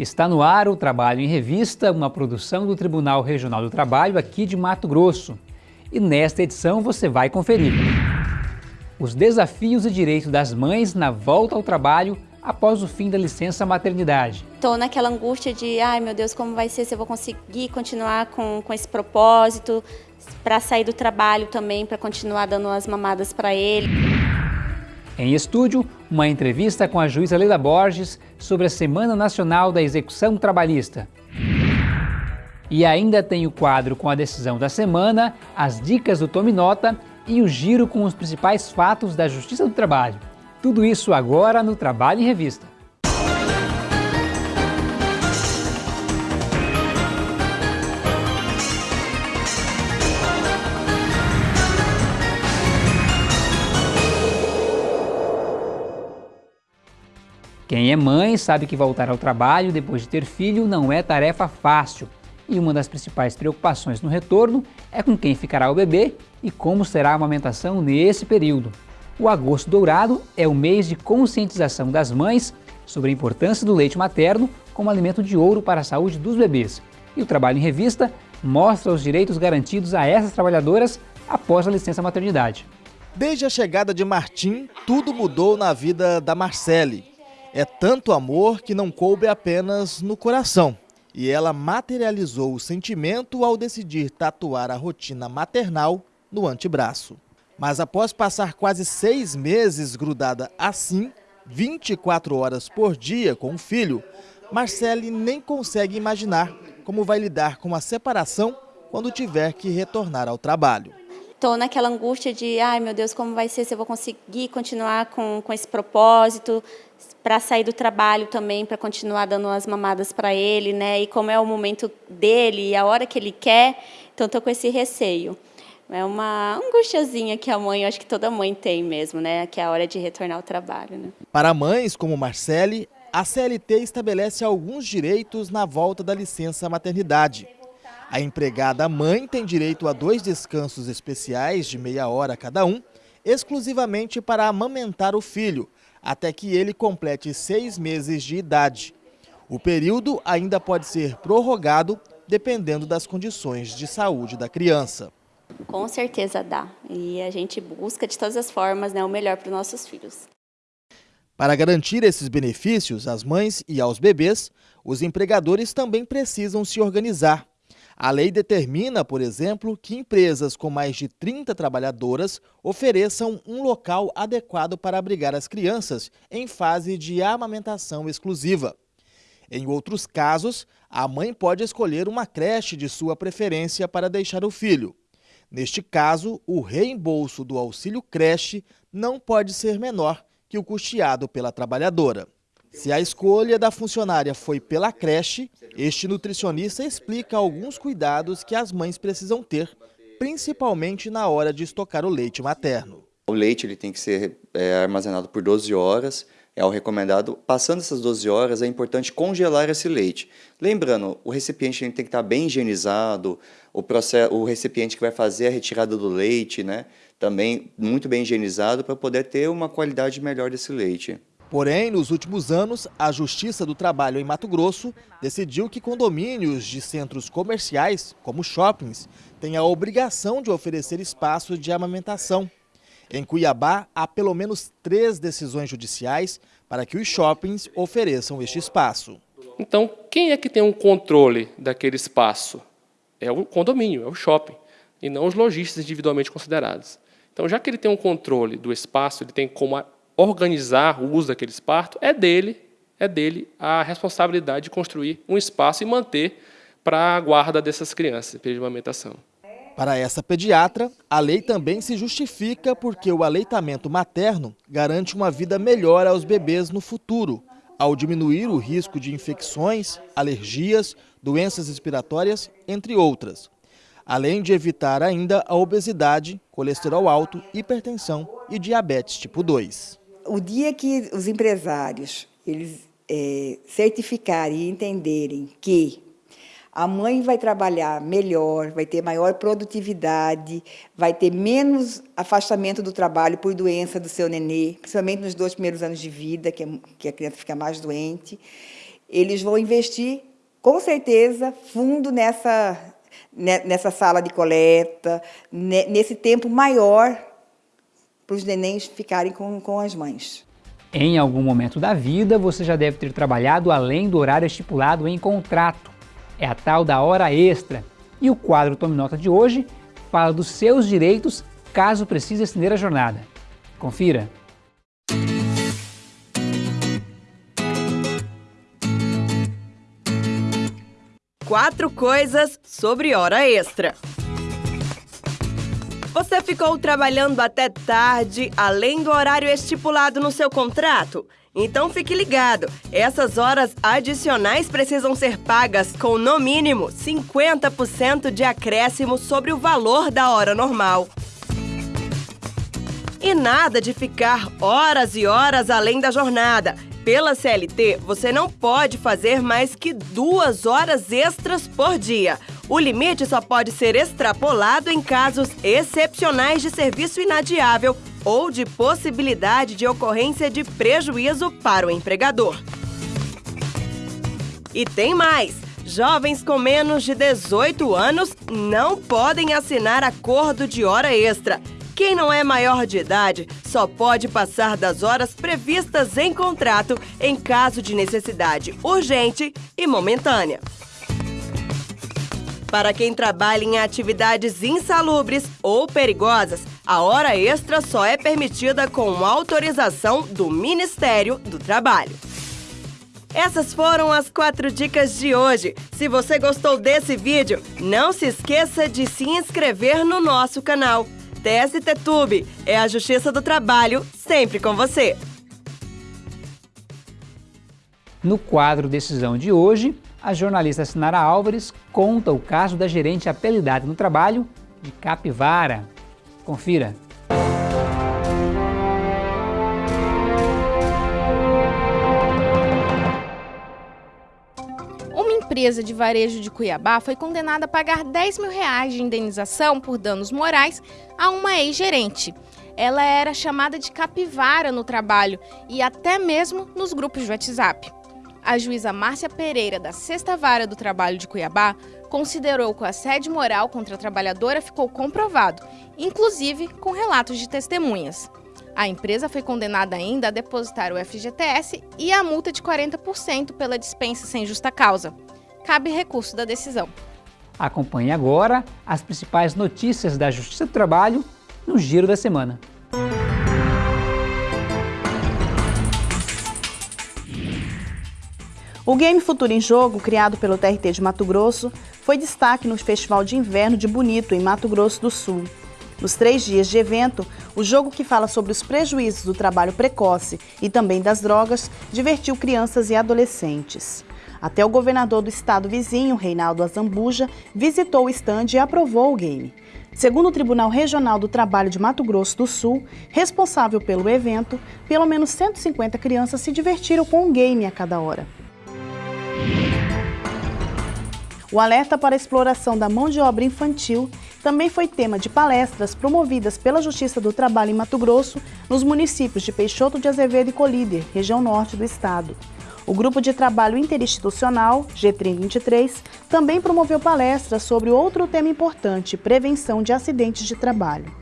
Está no ar o Trabalho em Revista, uma produção do Tribunal Regional do Trabalho aqui de Mato Grosso. E nesta edição você vai conferir os desafios e direitos das mães na volta ao trabalho após o fim da licença maternidade. Estou naquela angústia de, ai meu Deus, como vai ser, se eu vou conseguir continuar com, com esse propósito, para sair do trabalho também, para continuar dando as mamadas para ele. Em estúdio, uma entrevista com a juíza Leila Borges sobre a Semana Nacional da Execução Trabalhista. E ainda tem o quadro com a decisão da semana, as dicas do Tome Nota e o giro com os principais fatos da Justiça do Trabalho. Tudo isso agora no Trabalho em Revista. Quem é mãe sabe que voltar ao trabalho depois de ter filho não é tarefa fácil. E uma das principais preocupações no retorno é com quem ficará o bebê e como será a amamentação nesse período. O Agosto Dourado é o mês de conscientização das mães sobre a importância do leite materno como alimento de ouro para a saúde dos bebês. E o Trabalho em Revista mostra os direitos garantidos a essas trabalhadoras após a licença maternidade. Desde a chegada de Martim, tudo mudou na vida da Marcele. É tanto amor que não coube apenas no coração. E ela materializou o sentimento ao decidir tatuar a rotina maternal no antebraço. Mas após passar quase seis meses grudada assim, 24 horas por dia com o filho, Marcele nem consegue imaginar como vai lidar com a separação quando tiver que retornar ao trabalho. Estou naquela angústia de, ai meu Deus, como vai ser, se eu vou conseguir continuar com, com esse propósito, para sair do trabalho também, para continuar dando as mamadas para ele, né? E como é o momento dele e a hora que ele quer, então estou com esse receio. É uma angustiazinha que a mãe, eu acho que toda mãe tem mesmo, né? Que é a hora de retornar ao trabalho, né? Para mães como Marcele, a CLT estabelece alguns direitos na volta da licença maternidade. A empregada mãe tem direito a dois descansos especiais de meia hora cada um, exclusivamente para amamentar o filho, até que ele complete seis meses de idade. O período ainda pode ser prorrogado dependendo das condições de saúde da criança. Com certeza dá. E a gente busca de todas as formas né, o melhor para os nossos filhos. Para garantir esses benefícios às mães e aos bebês, os empregadores também precisam se organizar. A lei determina, por exemplo, que empresas com mais de 30 trabalhadoras ofereçam um local adequado para abrigar as crianças em fase de amamentação exclusiva. Em outros casos, a mãe pode escolher uma creche de sua preferência para deixar o filho. Neste caso, o reembolso do auxílio creche não pode ser menor que o custeado pela trabalhadora. Se a escolha da funcionária foi pela creche, este nutricionista explica alguns cuidados que as mães precisam ter, principalmente na hora de estocar o leite materno. O leite ele tem que ser é, armazenado por 12 horas, é o recomendado. Passando essas 12 horas, é importante congelar esse leite. Lembrando, o recipiente tem que estar bem higienizado, o, processo, o recipiente que vai fazer a retirada do leite, né, também muito bem higienizado para poder ter uma qualidade melhor desse leite. Porém, nos últimos anos, a Justiça do Trabalho em Mato Grosso decidiu que condomínios de centros comerciais, como shoppings, têm a obrigação de oferecer espaço de amamentação. Em Cuiabá, há pelo menos três decisões judiciais para que os shoppings ofereçam este espaço. Então, quem é que tem um controle daquele espaço? É o condomínio, é o shopping, e não os lojistas individualmente considerados. Então, já que ele tem um controle do espaço, ele tem como organizar o uso daquele espaço, é dele, é dele a responsabilidade de construir um espaço e manter para a guarda dessas crianças, período de amamentação. Para essa pediatra, a lei também se justifica porque o aleitamento materno garante uma vida melhor aos bebês no futuro, ao diminuir o risco de infecções, alergias, doenças respiratórias, entre outras. Além de evitar ainda a obesidade, colesterol alto, hipertensão e diabetes tipo 2 o dia que os empresários eles é, certificarem e entenderem que a mãe vai trabalhar melhor, vai ter maior produtividade, vai ter menos afastamento do trabalho por doença do seu nenê, principalmente nos dois primeiros anos de vida, que, é, que a criança fica mais doente. eles vão investir, com certeza, fundo nessa, nessa sala de coleta, nesse tempo maior para os nenéns ficarem com, com as mães. Em algum momento da vida, você já deve ter trabalhado além do horário estipulado em contrato. É a tal da hora extra. E o quadro Tome Nota de hoje fala dos seus direitos caso precise estender a jornada. Confira! Quatro coisas sobre hora extra. Você ficou trabalhando até tarde, além do horário estipulado no seu contrato? Então fique ligado, essas horas adicionais precisam ser pagas com no mínimo 50% de acréscimo sobre o valor da hora normal. E nada de ficar horas e horas além da jornada. Pela CLT, você não pode fazer mais que duas horas extras por dia. O limite só pode ser extrapolado em casos excepcionais de serviço inadiável ou de possibilidade de ocorrência de prejuízo para o empregador. E tem mais! Jovens com menos de 18 anos não podem assinar acordo de hora extra. Quem não é maior de idade só pode passar das horas previstas em contrato em caso de necessidade urgente e momentânea. Para quem trabalha em atividades insalubres ou perigosas, a hora extra só é permitida com autorização do Ministério do Trabalho. Essas foram as quatro dicas de hoje. Se você gostou desse vídeo, não se esqueça de se inscrever no nosso canal. TST é a Justiça do Trabalho, sempre com você. No quadro Decisão de hoje, a jornalista Sinara Álvares conta o caso da gerente apelidada no trabalho de Capivara. Confira. Empresa de varejo de Cuiabá foi condenada a pagar 10 mil reais de indenização por danos morais a uma ex-gerente. Ela era chamada de capivara no trabalho e até mesmo nos grupos de WhatsApp. A juíza Márcia Pereira, da Sexta Vara do Trabalho de Cuiabá, considerou que o assédio moral contra a trabalhadora ficou comprovado, inclusive com relatos de testemunhas. A empresa foi condenada ainda a depositar o FGTS e a multa de 40% pela dispensa sem justa causa cabe recurso da decisão. Acompanhe agora as principais notícias da Justiça do Trabalho no Giro da Semana. O Game Futuro em Jogo, criado pelo TRT de Mato Grosso, foi destaque no Festival de Inverno de Bonito, em Mato Grosso do Sul. Nos três dias de evento, o jogo que fala sobre os prejuízos do trabalho precoce e também das drogas divertiu crianças e adolescentes. Até o governador do estado vizinho, Reinaldo Azambuja, visitou o estande e aprovou o game. Segundo o Tribunal Regional do Trabalho de Mato Grosso do Sul, responsável pelo evento, pelo menos 150 crianças se divertiram com um game a cada hora. O alerta para a exploração da mão de obra infantil também foi tema de palestras promovidas pela Justiça do Trabalho em Mato Grosso nos municípios de Peixoto de Azevedo e Colíder, região norte do estado. O Grupo de Trabalho Interinstitucional, G3023, também promoveu palestras sobre outro tema importante, prevenção de acidentes de trabalho.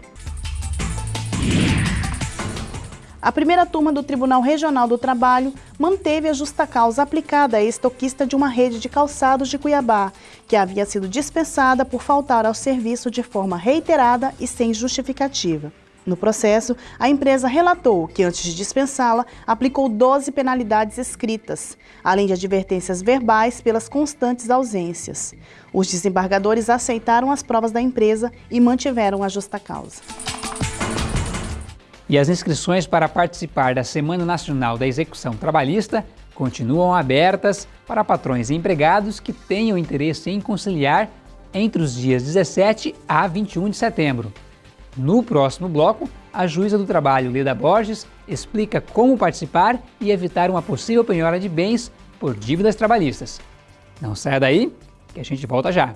A primeira turma do Tribunal Regional do Trabalho manteve a justa causa aplicada à estoquista de uma rede de calçados de Cuiabá, que havia sido dispensada por faltar ao serviço de forma reiterada e sem justificativa. No processo, a empresa relatou que, antes de dispensá-la, aplicou 12 penalidades escritas, além de advertências verbais pelas constantes ausências. Os desembargadores aceitaram as provas da empresa e mantiveram a justa causa. E as inscrições para participar da Semana Nacional da Execução Trabalhista continuam abertas para patrões e empregados que tenham interesse em conciliar entre os dias 17 a 21 de setembro. No próximo bloco, a juíza do trabalho, Leda Borges, explica como participar e evitar uma possível penhora de bens por dívidas trabalhistas. Não saia daí, que a gente volta já.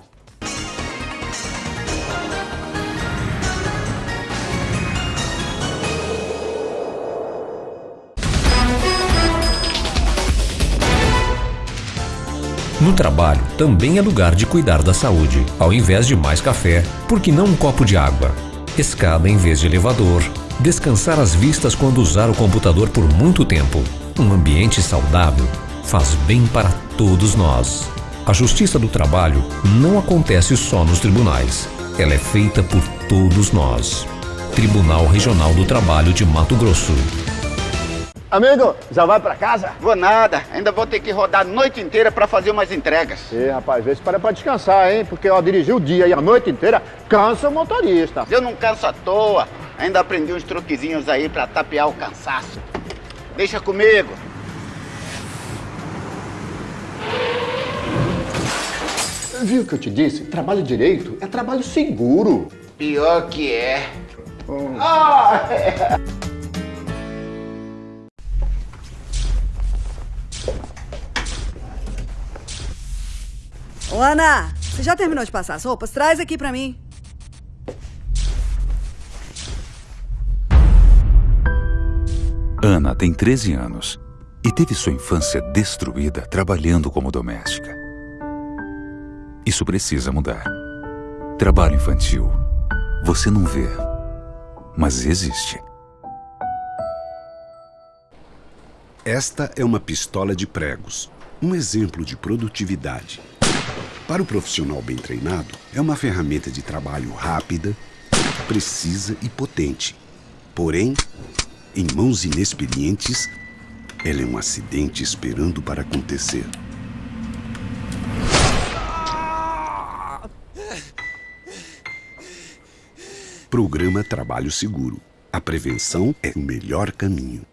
No trabalho também é lugar de cuidar da saúde. Ao invés de mais café, por que não um copo de água? Escada em vez de elevador. Descansar as vistas quando usar o computador por muito tempo. Um ambiente saudável faz bem para todos nós. A justiça do trabalho não acontece só nos tribunais. Ela é feita por todos nós. Tribunal Regional do Trabalho de Mato Grosso. Amigo, já vai pra casa? Vou nada, ainda vou ter que rodar a noite inteira pra fazer umas entregas. Ih, rapaz, vê se para pra descansar, hein? Porque ó, dirigir o dia e a noite inteira cansa o motorista. Eu não canso à toa, ainda aprendi uns truquezinhos aí pra tapear o cansaço. Deixa comigo. Viu o que eu te disse? Trabalho direito é trabalho seguro. Pior que é. Hum. Ah, Ô, Ana, você já terminou de passar as roupas? Traz aqui pra mim. Ana tem 13 anos e teve sua infância destruída trabalhando como doméstica. Isso precisa mudar. Trabalho infantil. Você não vê, mas existe. Esta é uma pistola de pregos, um exemplo de produtividade. Para o profissional bem treinado, é uma ferramenta de trabalho rápida, precisa e potente. Porém, em mãos inexperientes, ela é um acidente esperando para acontecer. Programa Trabalho Seguro. A prevenção é o melhor caminho.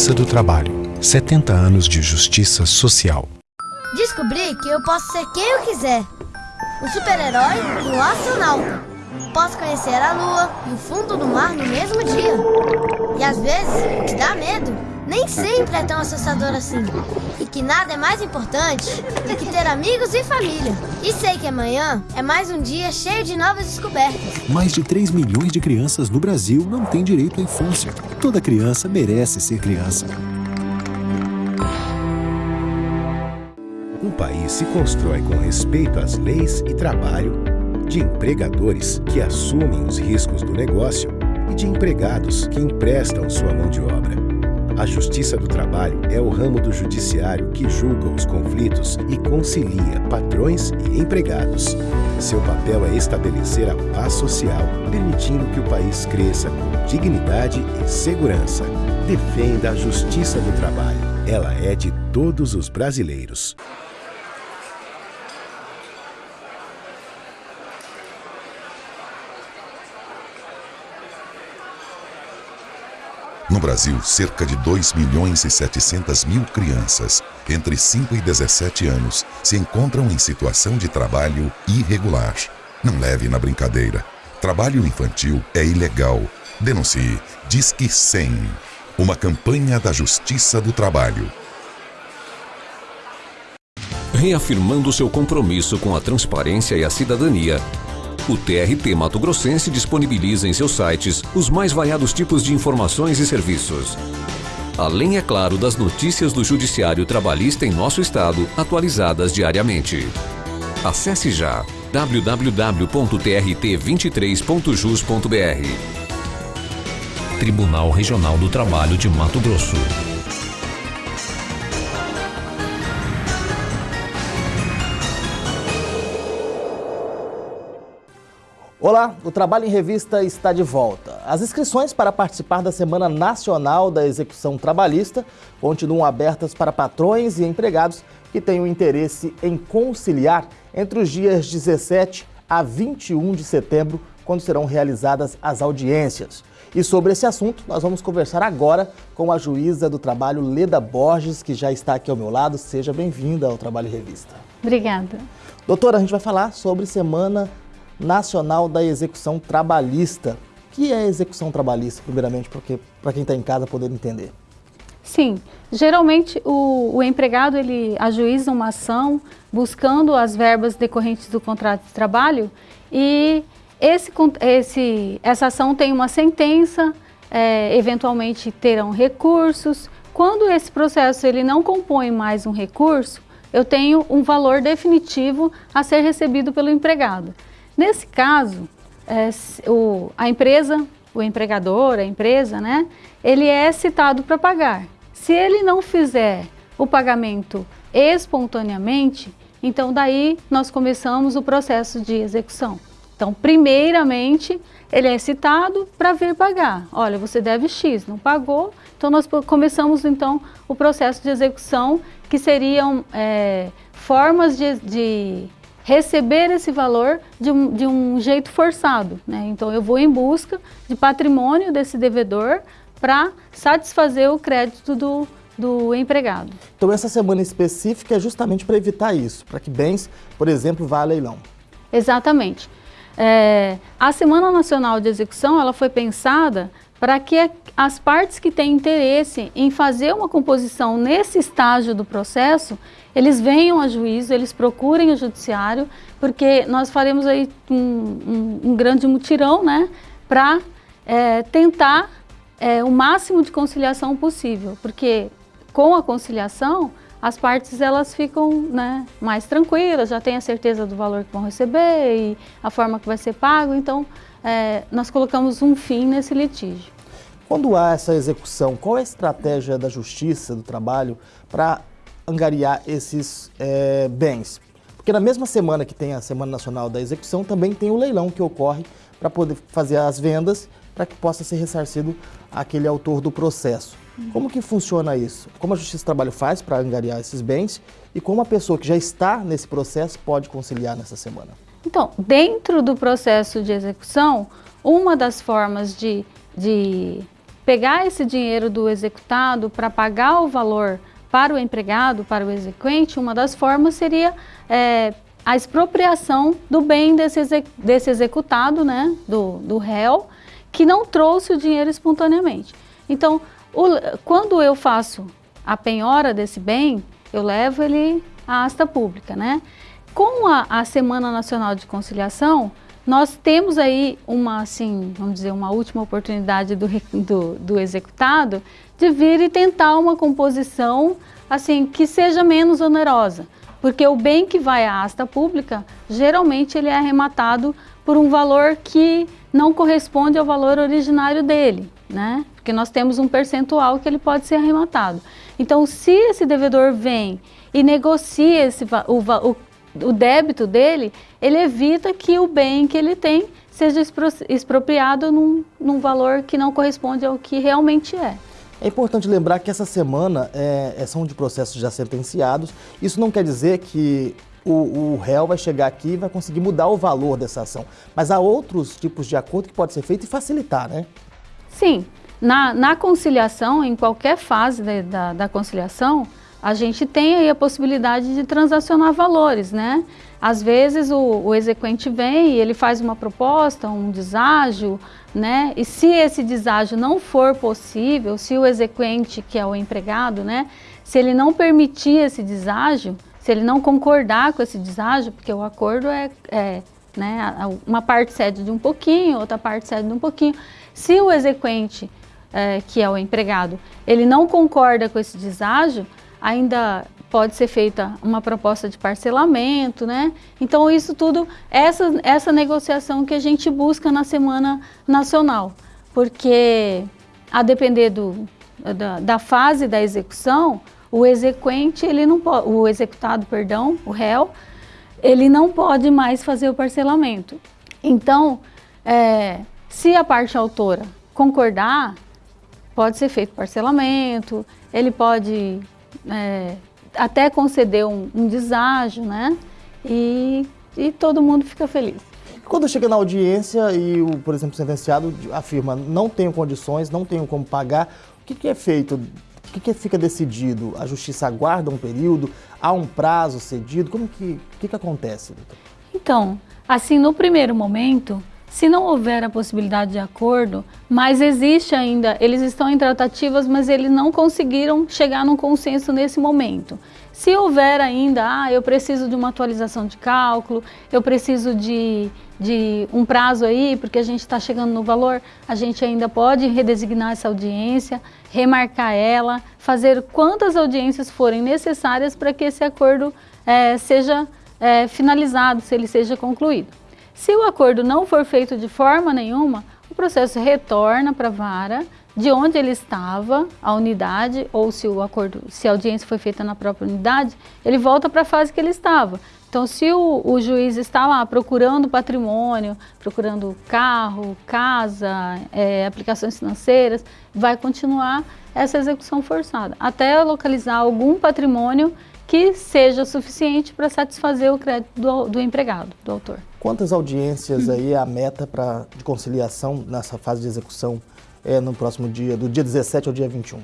Justiça do Trabalho. 70 anos de justiça social. Descobri que eu posso ser quem eu quiser. Um super-herói e um astronauta. Posso conhecer a lua e o fundo do mar no mesmo dia. E às vezes, o que dá medo nem sempre é tão assustador assim. E que nada é mais importante do que ter amigos e família. E sei que amanhã é mais um dia cheio de novas descobertas. Mais de 3 milhões de crianças no Brasil não têm direito à infância. Toda criança merece ser criança. Um país se constrói com respeito às leis e trabalho, de empregadores que assumem os riscos do negócio e de empregados que emprestam sua mão de obra. A Justiça do Trabalho é o ramo do judiciário que julga os conflitos e concilia patrões e empregados. Seu papel é estabelecer a paz social, permitindo que o país cresça com dignidade e segurança. Defenda a Justiça do Trabalho. Ela é de todos os brasileiros. No Brasil, cerca de 2 milhões e 700 mil crianças entre 5 e 17 anos se encontram em situação de trabalho irregular. Não leve na brincadeira. Trabalho infantil é ilegal. Denuncie. Disque 100. Uma campanha da Justiça do Trabalho. Reafirmando seu compromisso com a transparência e a cidadania, o TRT Mato Grossense disponibiliza em seus sites os mais variados tipos de informações e serviços. Além, é claro, das notícias do Judiciário Trabalhista em nosso estado, atualizadas diariamente. Acesse já www.trt23.jus.br Tribunal Regional do Trabalho de Mato Grosso. Olá, o Trabalho em Revista está de volta. As inscrições para participar da Semana Nacional da Execução Trabalhista continuam abertas para patrões e empregados que tenham interesse em conciliar entre os dias 17 a 21 de setembro, quando serão realizadas as audiências. E sobre esse assunto, nós vamos conversar agora com a juíza do trabalho, Leda Borges, que já está aqui ao meu lado. Seja bem-vinda ao Trabalho em Revista. Obrigada. Doutora, a gente vai falar sobre Semana Nacional da Execução Trabalhista. O que é execução trabalhista, primeiramente, para quem está em casa poder entender? Sim, geralmente o, o, empregado ele ajuiza uma ação buscando as verbas decorrentes do contrato de trabalho e esse, esse, essa ação tem uma sentença, é, eventualmente terão recursos. Quando esse processo ele não compõe mais um recurso, eu tenho um valor definitivo a ser recebido pelo empregado. Nesse caso, é, o, a empresa, o empregador, a empresa, né, ele é citado para pagar. Se ele não fizer o pagamento espontaneamente, então daí nós começamos o processo de execução. Então, primeiramente, ele é citado para vir pagar. Olha, você deve X, não pagou, então nós começamos então o processo de execução, que seriam é, formas de, de receber esse valor de um, de um jeito forçado. Né? Então, eu vou em busca de patrimônio desse devedor para satisfazer o crédito do, do empregado. Então, essa semana específica é justamente para evitar isso, para que bens, por exemplo, vá a leilão. Exatamente. É, a Semana Nacional de Execução ela foi pensada para que as partes que têm interesse em fazer uma composição nesse estágio do processo, eles venham a juízo, eles procurem o judiciário, porque nós faremos aí um, um, um grande mutirão, né, para é, tentar é, o máximo de conciliação possível, porque com a conciliação, as partes elas ficam né, mais tranquilas, já têm a certeza do valor que vão receber e a forma que vai ser pago, então é, nós colocamos um fim nesse litígio. Quando há essa execução, qual é a estratégia da Justiça do Trabalho para angariar esses é, bens? Porque na mesma semana que tem a Semana Nacional da Execução, também tem o leilão que ocorre para poder fazer as vendas para que possa ser ressarcido aquele autor do processo. Como que funciona isso? Como a Justiça do Trabalho faz para angariar esses bens e como a pessoa que já está nesse processo pode conciliar nessa semana? Então, dentro do processo de execução, uma das formas de, de pegar esse dinheiro do executado para pagar o valor para o empregado, para o exequente, uma das formas seria é, a expropriação do bem desse, desse executado, né, do, do réu, que não trouxe o dinheiro espontaneamente. Então, o, quando eu faço a penhora desse bem, eu levo ele à asta pública, né? Com a, a, Semana Nacional de Conciliação, nós temos aí uma, assim, vamos dizer, uma última oportunidade do, do, do executado de vir e tentar uma composição, assim, que seja menos onerosa. Porque o bem que vai à asta pública, geralmente ele é arrematado por um valor que não corresponde ao valor originário dele, né? Porque nós temos um percentual que ele pode ser arrematado. Então, se esse devedor vem e negocia esse, o, o, o débito dele, ele evita que o bem que ele tem seja expropriado num, num valor que não corresponde ao que realmente é. É importante lembrar que essa semana é, é são de processos já sentenciados. Isso não quer dizer que o, o réu vai chegar aqui e vai conseguir mudar o valor dessa ação. Mas há outros tipos de acordo que pode ser feito e facilitar, né? Sim. Na, na conciliação, em qualquer fase de, da, da conciliação, a gente tem aí a possibilidade de transacionar valores, né? Às vezes o, o exequente vem e ele faz uma proposta, um deságio, né? E se esse deságio não for possível, se o exequente, que é o empregado, né? Se ele não permitir esse deságio, se ele não concordar com esse deságio, porque o acordo é, é né? Uma parte cede de um pouquinho, outra parte cede de um pouquinho. Se o exequente, é, que é o empregado, ele não concorda com esse deságio, ainda pode ser feita uma proposta de parcelamento, né? Então isso tudo, essa, essa negociação que a gente busca na Semana Nacional, porque a depender do, da, da fase da execução, o exequente, ele não o executado, perdão, o réu, ele não pode mais fazer o parcelamento. Então, é, se a parte autora concordar, pode ser feito parcelamento, ele pode é, até conceder um, um deságio, né? E, e todo mundo fica feliz. Quando chega na audiência e o, por exemplo, sentenciado afirma não tenho condições, não tenho como pagar, o que, que é feito? O que, que fica decidido? A justiça aguarda um período? Há um prazo cedido? Como que, que, que acontece, doutor? Então, assim, no primeiro momento, se não houver a possibilidade de acordo, mas existe ainda, eles estão em tratativas, mas eles não conseguiram chegar num consenso nesse momento. Se houver ainda, ah, eu preciso de uma atualização de cálculo, eu preciso de, de um prazo aí, porque a gente está chegando no valor, a gente ainda pode redesignar essa audiência, remarcar ela, fazer quantas audiências forem necessárias para que esse acordo é, seja é, finalizado, se ele seja concluído. Se o acordo não for feito de forma nenhuma, o processo retorna para a vara, de onde ele estava, a unidade, ou se o acordo, se a audiência foi feita na própria unidade, ele volta para a fase que ele estava. Então, se o, o, juiz está lá procurando patrimônio, procurando carro, casa, é, aplicações financeiras, vai continuar essa execução forçada, até localizar algum patrimônio que seja suficiente para satisfazer o crédito do, do empregado, do autor. Quantas audiências aí é a meta pra, de conciliação nessa fase de execução é, no próximo dia, do dia 17 ao dia 21?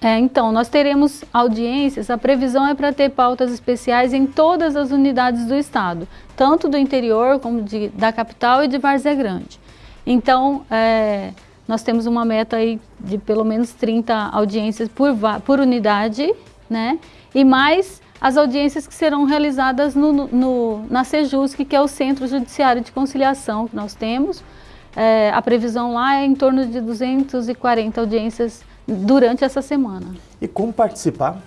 É, então, nós teremos audiências, a previsão é para ter pautas especiais em todas as unidades do Estado, tanto do interior como de, da capital e de Várzea Grande. Então, é, nós temos uma meta aí de pelo menos 30 audiências por, por unidade, né? E mais as audiências que serão realizadas no, no, na Sejusc, que é o Centro Judiciário de Conciliação que nós temos. É, a previsão lá é em torno de 240 audiências durante essa semana. E como participar?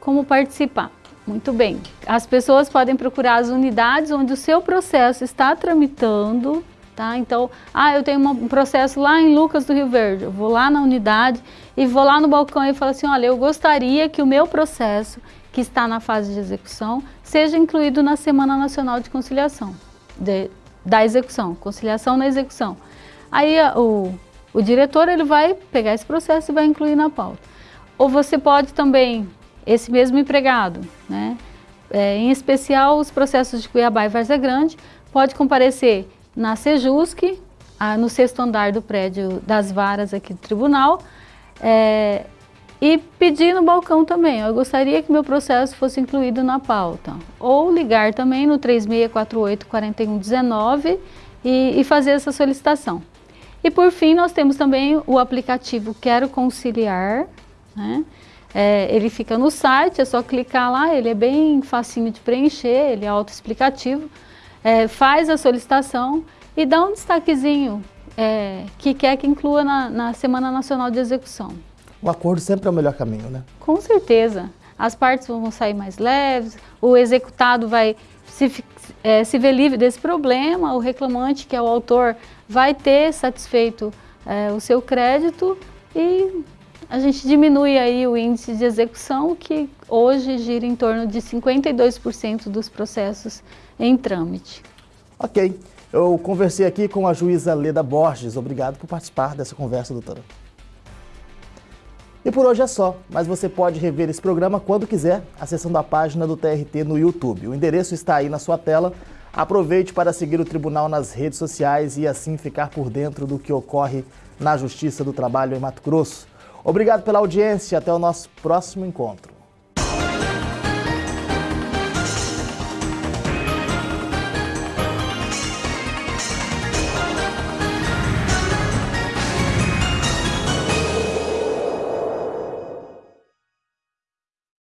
Como participar? Muito bem. As pessoas podem procurar as unidades onde o seu processo está tramitando, tá? Então, ah, eu tenho um processo lá em Lucas do Rio Verde. Eu vou lá na unidade e vou lá no balcão e falo assim, olha, eu gostaria que o meu processo que está na fase de execução, seja incluído na Semana Nacional de Conciliação, de, da execução, conciliação na execução. Aí o, o diretor ele vai pegar esse processo e vai incluir na pauta. Ou você pode também, esse mesmo empregado, né, é, em especial os processos de Cuiabá e Várzea Grande, pode comparecer na Sejusc, no sexto andar do prédio das varas aqui do tribunal, é, e pedir no balcão também, eu gostaria que meu processo fosse incluído na pauta. Ou ligar também no 3648-4119 e, e fazer essa solicitação. E por fim, nós temos também o aplicativo Quero Conciliar, né? É, ele fica no site, é só clicar lá, ele é bem facinho de preencher, ele é autoexplicativo. É, faz a solicitação e dá um destaquezinho é, que quer que inclua na, na Semana Nacional de Execução. O acordo sempre é o melhor caminho, né? Com certeza. As partes vão sair mais leves, o executado vai se, é, se ver livre desse problema, o reclamante, que é o autor, vai ter satisfeito é, o seu crédito e a gente diminui aí o índice de execução, que hoje gira em torno de 52% dos processos em trâmite. Ok. Eu conversei aqui com a juíza Leda Borges. Obrigado por participar dessa conversa, doutora. E por hoje é só, mas você pode rever esse programa quando quiser, acessando a página do TRT no YouTube. O endereço está aí na sua tela. Aproveite para seguir o tribunal nas redes sociais e assim ficar por dentro do que ocorre na Justiça do Trabalho em Mato Grosso. Obrigado pela audiência até o nosso próximo encontro.